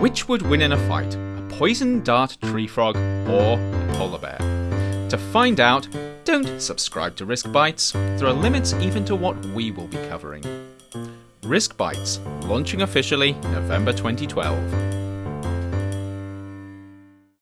Which would win in a fight, a poison dart tree frog or a polar bear? To find out, don't subscribe to Risk Bites. There are limits even to what we will be covering. Risk Bites, launching officially November 2012.